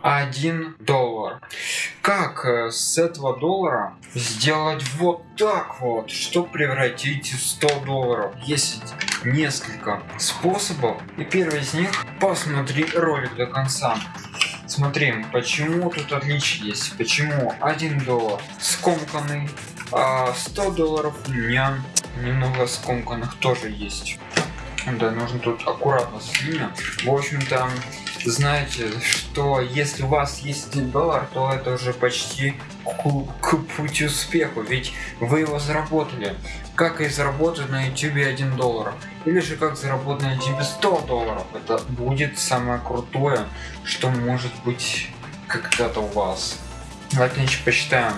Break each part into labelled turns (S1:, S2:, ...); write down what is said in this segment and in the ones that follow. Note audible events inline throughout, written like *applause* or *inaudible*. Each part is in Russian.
S1: 1 доллар. Как э, с этого доллара сделать вот так вот, чтобы превратить 100 долларов? Есть несколько способов. И первый из них, посмотри ролик до конца. Смотри, почему тут отличие есть, почему 1 доллар скомканный, а 100 долларов у меня немного скомканных тоже есть. Да, нужно тут аккуратно с В общем-то, знаете, что если у вас есть 1 доллар, то это уже почти к, к пути успеху, ведь вы его заработали. Как и заработать на YouTube 1 доллар. Или же как заработать на YouTube 100 долларов. Это будет самое крутое, что может быть когда-то у вас. Давайте значит посчитаем.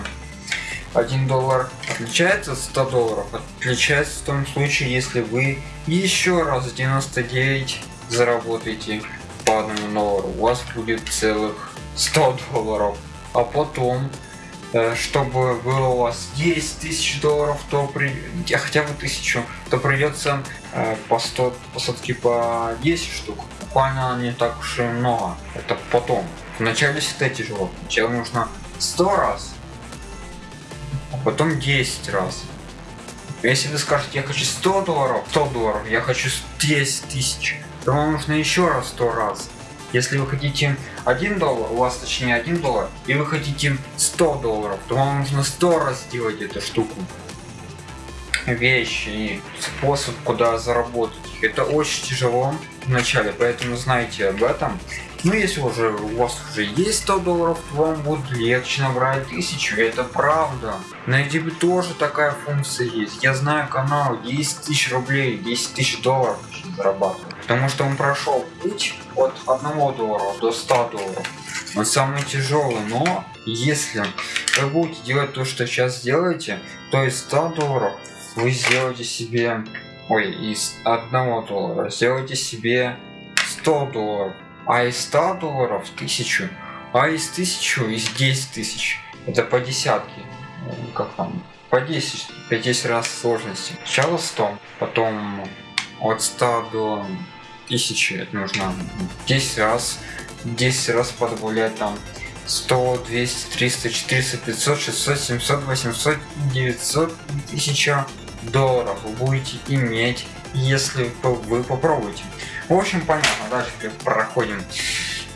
S1: 1 доллар отличается от 100 долларов? Отличается в том случае, если вы еще раз 99 заработаете по одному доллару. У вас будет целых 100 долларов. А потом, э, чтобы было у вас 10 тысяч долларов, то при... хотя бы тысячу, то придется э, по 100 посадки по 10 штук. Буквально не так уж и много. Это потом. Вначале всегда тяжело. Сначала нужно 100 раз потом 10 раз. Если вы скажете, я хочу 100 долларов, 100 долларов, я хочу 10 тысяч, то вам нужно еще раз 100 раз. Если вы хотите 1 доллар, у вас точнее 1 доллар, и вы хотите 100 долларов, то вам нужно 100 раз сделать эту штуку. Вещи и способ, куда заработать. Это очень тяжело в начале, поэтому знайте об этом. Ну если уже у вас уже есть 100 долларов, то вам будет легче набрать 1000, это правда. На YouTube тоже такая функция есть. Я знаю канал 10 тысяч рублей, 10 тысяч долларов зарабатывает. Потому что он прошел путь от 1 доллара до 100 долларов. Он самый тяжелый, но если вы будете делать то, что сейчас делаете, то из 100 долларов вы сделаете себе, ой, из 1 доллара сделаете себе 100 долларов а из 100 долларов 1000, а из 1000 из 10 тысяч. Это по десятке. Как там? По 10, по 10 раз сложности. Сначала 100, потом от 100 до 1000 это нужно 10 раз, 10 раз подбавлять там 100, 200, 300, 400, 500, 600, 700, 800, 900, 1000 долларов вы будете иметь, если вы попробуете. В общем, понятно, дальше проходим.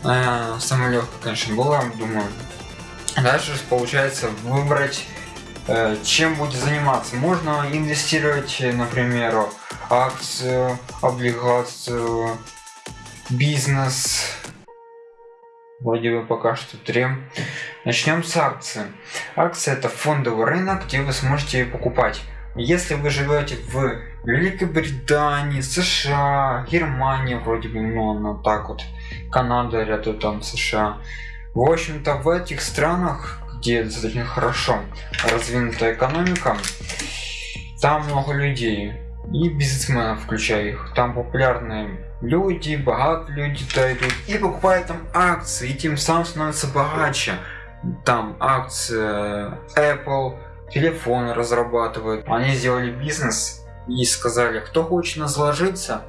S1: Э, самое легкое, конечно, было, думаю. Дальше получается выбрать, э, чем будет заниматься. Можно инвестировать, например, акцию, облигацию, бизнес. Вроде бы пока что три. Начнем с акции. Акция это фондовый рынок, где вы сможете покупать если вы живете в Великобритании, США, Германия, вроде бы, ну, она так вот, Канада рядом там США. В общем-то, в этих странах, где достаточно хорошо развинутая экономика, там много людей и бизнесменов, включая их. Там популярные люди, богатые люди-то идут и покупают там акции, и тем самым становятся богаче. Там акции Apple, телефоны разрабатывают. Они сделали бизнес и сказали, кто хочет нас вложиться,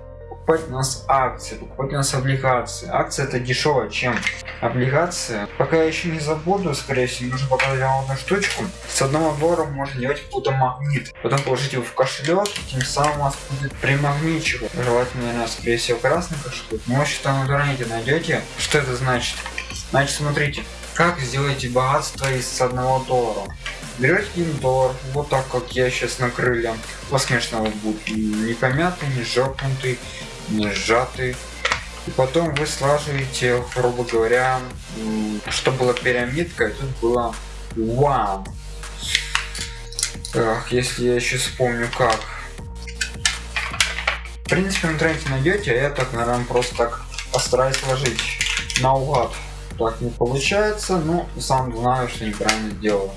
S1: покупать у нас акции, покупать у нас облигации. Акции это дешевле, чем облигации. Пока я еще не забуду, скорее всего, нужно показать вам одну штучку. С одного доллара можно делать какой-то магнит. Потом положить его в кошелек, тем самым у вас будет примагничивать. Желательно, наверное, скорее всего, красный кошелек. Но что в интернете найдете. Что это значит? Значит, смотрите, как сделать богатство из одного доллара берете один доллар вот так как я сейчас на крылья у вас конечно будет не помятый не жопнутый не сжатый и потом вы слаживаете грубо говоря что было пирамидка и тут было one Ах, если я еще вспомню как. В принципе в интернете найдете а я так наверное просто так постараюсь сложить наугад так не получается но сам знаю что неправильно сделал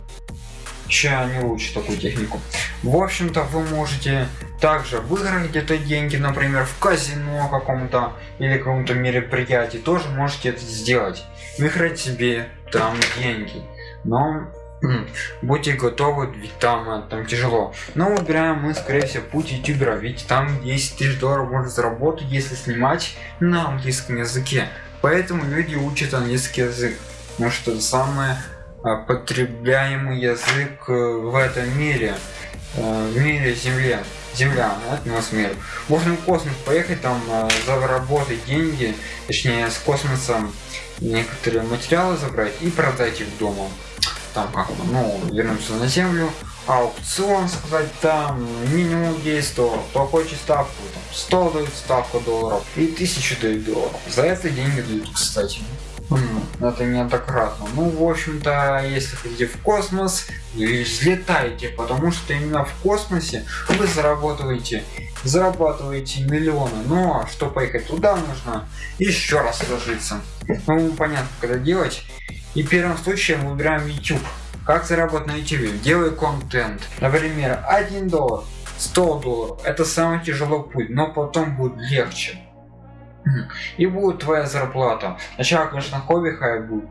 S1: чья не лучше такую технику. В общем-то, вы можете также выиграть где-то деньги, например, в казино каком-то или каком-то мероприятии, тоже можете это сделать. Выиграть себе там деньги. Но будьте готовы, ведь там, э, там тяжело. Но выбираем мы, скорее всего, путь ютубера, ведь там 10 тысяч долларов можно заработать, если снимать на английском языке. Поэтому люди учат английский язык. Потому что это самый а, потребляемый язык э, в этом мире. Э, в мире Земле. Земля, это нас мир. Можно в космос поехать, там э, заработать деньги, точнее с космосом некоторые материалы забрать и продать их дома. Там как ну, вернуться на Землю, аукцион сказать там минимум 10 долларов кто хочет ставку там, 100 дают ставку долларов и 1000 дают долларов за это деньги дают кстати это неоднократно ну в общем то если хотите в космос вы взлетаете потому что именно в космосе вы зарабатываете зарабатываете миллионы ну а что поехать туда нужно еще раз сложиться ну понятно когда делать и первым случаем выбираем youtube как заработать на YouTube? Делай контент. Например, 1 доллар, 100 долларов. Это самый тяжелый путь, но потом будет легче. И будет твоя зарплата. Сначала, конечно, хобби хай будет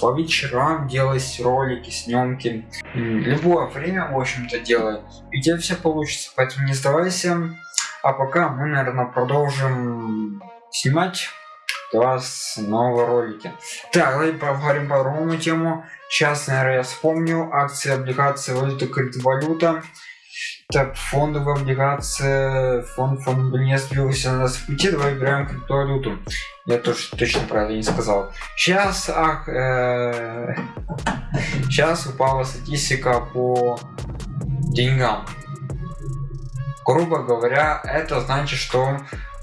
S1: по вечерам делать ролики, съемки. Любое время, в общем-то, делай. И тебе все получится. Поэтому не сдавайся. А пока мы, наверное, продолжим снимать вас новые ролики. Так, давайте поговорим по другому тему. Сейчас, наверное, я вспомню. Акции, облигации, валюта, криптовалюта. Так, фондовая облигация, фонд, фонд не сбился на нас в пути, давай выбираем криптовалюту. Я тоже точно правильно не сказал. Сейчас, ах, э, *laughs* сейчас упала статистика по деньгам. Грубо говоря, это значит, что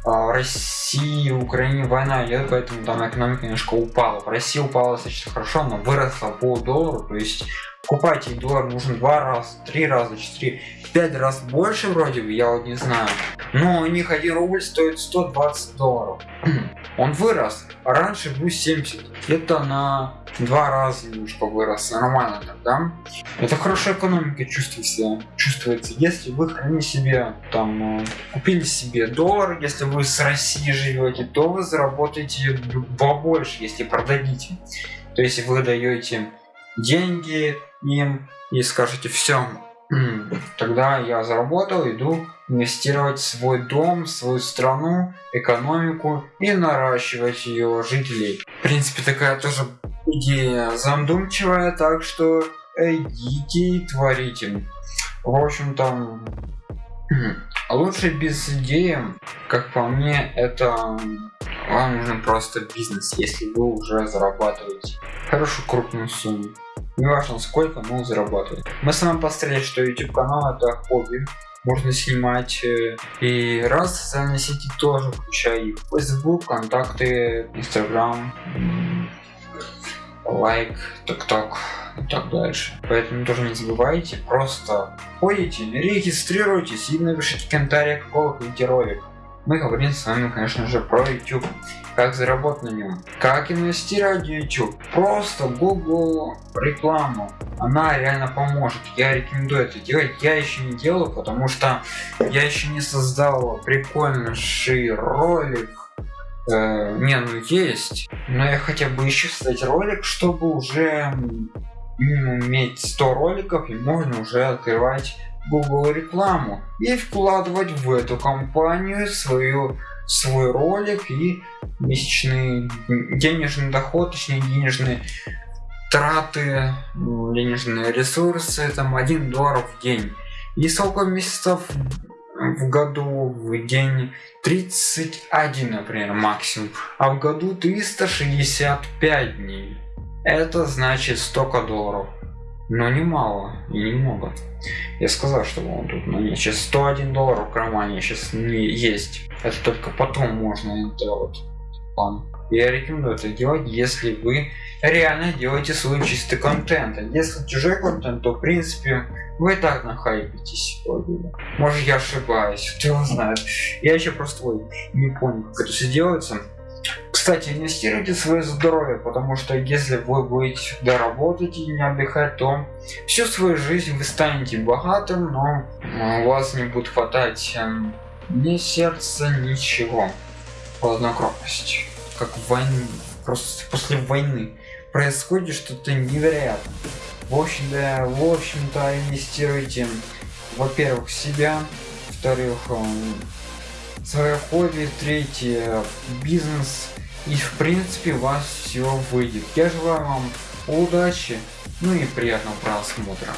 S1: а, России и Украине война идет, поэтому там экономика немножко упала. В России упала достаточно хорошо, но выросла по доллару, то есть покупайте доллар нужно два раза, три раза, четыре, пять раз больше вроде бы, я вот не знаю. Но у них один рубль стоит 120 долларов. *clears throat* Он вырос, а раньше был 70. Это на два раза немножко вырос, нормально тогда. Это хорошая экономика чувствуется, чувствуется. Если вы храните себе, там, э, купили себе доллар, если вы с России живете, то вы заработаете побольше, если продадите. То есть вы даете деньги им и скажете все, тогда я заработал, иду инвестировать в свой дом, свою страну, экономику и наращивать ее жителей. В принципе, такая тоже идея задумчивая, так что идите и творите. В общем-то, лучше без идеи, как по мне, это вам нужен просто бизнес, если вы уже зарабатываете хорошую крупную сумму. Не важно сколько, но зарабатывать. Мы с вами посмотрели, что YouTube канал это хобби, можно снимать э, и раз социальные сети тоже включая их facebook контакты instagram лайк ток ток и так дальше поэтому тоже не забывайте просто ходите регистрируйтесь и напишите в комментариях какого хотите ролик мы говорим с вами конечно же про youtube. Как заработать на нем как инвестировать в youtube? Просто google рекламу. Она реально поможет. Я рекомендую это делать. Я еще не делаю потому что я еще не создал прикольнейший ролик. Э, не ну есть. Но я хотя бы еще создать ролик чтобы уже иметь 100 роликов и можно уже открывать Google рекламу и вкладывать в эту компанию свою свой ролик и месячный денежный доход, точнее денежные траты, денежные ресурсы, там 1 доллар в день. И сколько месяцев в году? В день 31 например максимум. А в году 365 дней. Это значит столько долларов но немало и немного. Я сказал, что он тут, но нет, сейчас 101 доллар в кармане сейчас не есть. Это только потом можно делать. План. Я рекомендую это делать, если вы реально делаете свой чистый контент. А если чужой контент, то в принципе вы и так нахайпитесь. Может я ошибаюсь, кто знает. Я еще просто ой, не понял, как это все делается. Кстати, инвестируйте в свое здоровье, потому что если вы будете всегда работать и не отдыхать, то всю свою жизнь вы станете богатым, но у вас не будет хватать эм, ни сердца, ничего. Хладнокровность. Как в войне, просто после войны происходит что-то невероятное. В общем-то, в общем-то, инвестируйте, во-первых, в себя, во-вторых, хобби, третье бизнес И в принципе у вас все выйдет. Я желаю вам удачи, ну и приятного просмотра.